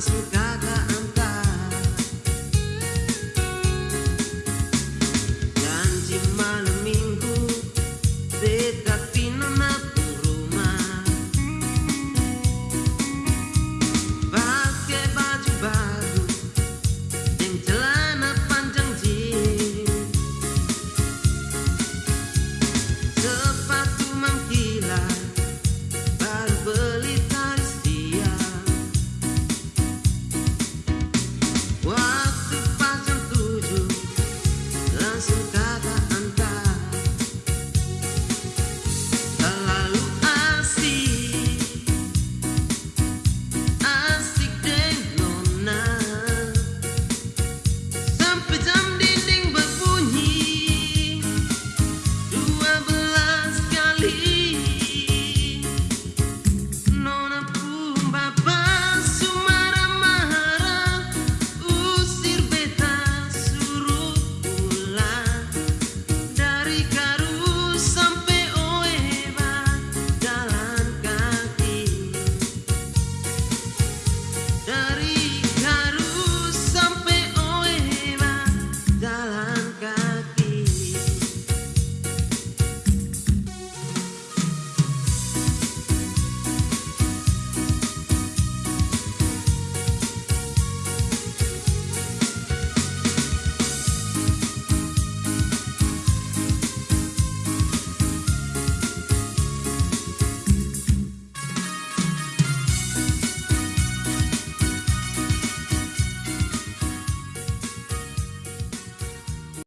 su.